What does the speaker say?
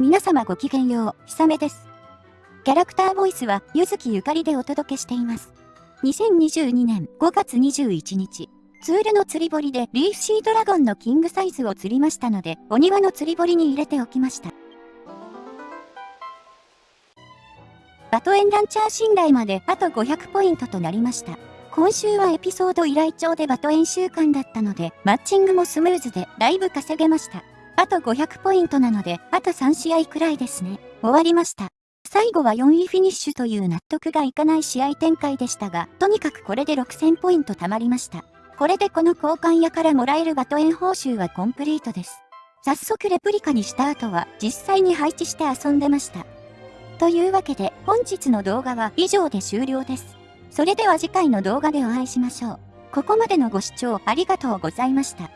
皆様ごきげんよう、ひさめです。キャラクターボイスは、ゆずきゆかりでお届けしています。2022年5月21日、ツールの釣り堀でリーフシードラゴンのキングサイズを釣りましたので、お庭の釣り堀に入れておきました。バトエンランチャー信頼まであと500ポイントとなりました。今週はエピソード依頼帳でバトエン週間だったので、マッチングもスムーズでだいぶ稼げました。あと500ポイントなので、あと3試合くらいですね。終わりました。最後は4位フィニッシュという納得がいかない試合展開でしたが、とにかくこれで6000ポイント貯まりました。これでこの交換屋からもらえるバトエン報酬はコンプリートです。早速レプリカにした後は実際に配置して遊んでました。というわけで本日の動画は以上で終了です。それでは次回の動画でお会いしましょう。ここまでのご視聴ありがとうございました。